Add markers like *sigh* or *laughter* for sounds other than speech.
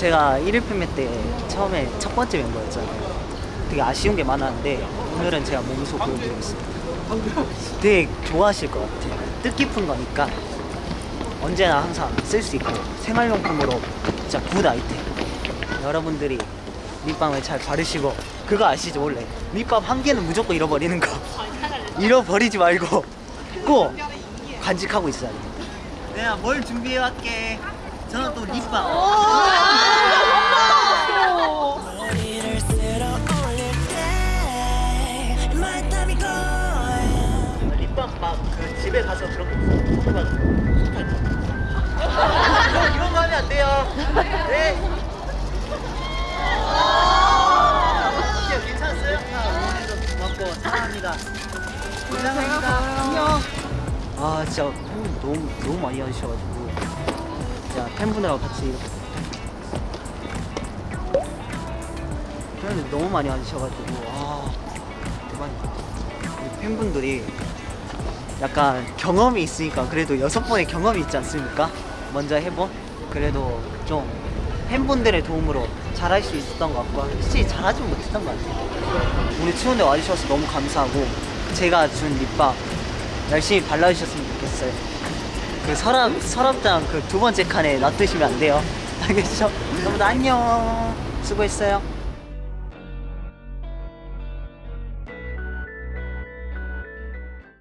제가 1일 팬미 때 처음에 첫 번째 멤버였잖아요. 되게 아쉬운 게 많았는데 오늘은 제가 몸소 보여드리겠습니다. 되게 좋아하실 것 같아요. 뜻깊은 거니까 언제나 항상 쓸 수 있고 생활용품으로 진짜 good 아이템. 여러분들이 립밤을 잘 바르시고 그거 아시죠 원래 립밤 한 개는 무조건 잃어버리는 거 *laughs* 잃어버리지 말고 꼭 간직하고 있어야 됩니다. 내가 뭘 준비해 왔게. 저는 또 립밤. 립밤 막그 집에 가서 그런 거 있어. 선물 받은 거. 이런- 이런 거 하면 안 돼요. 네. 어때요? 괜찮았어요? 응원해줘서 고맙고 사랑합니다. 사랑합니다. 안녕. 아 진짜 너무 너무 많이 와주셔가지고 진짜 팬분들하고 같이 이렇게 팬분들 너무 많이 와주셔가지고 아 대박이다. 팬분들이 약간 경험이 있으니까 그래도 여섯 번의 경험이 있지 않습니까? 먼저 해본? 그래도 좀 팬분들의 도움으로 잘할 수 있었던 것 같고 솔직히 잘하지 못했던 것 같아요. 우리 추운데 와주셔서 너무 감사하고 제가 준 립밤 열심히 발라주셨으면 좋겠어요. 그 서랍, 서랍장 그 두 번째 칸에 놔두시면 안 돼요. *laughs* 알겠죠? 여러분 안녕. 수고했어요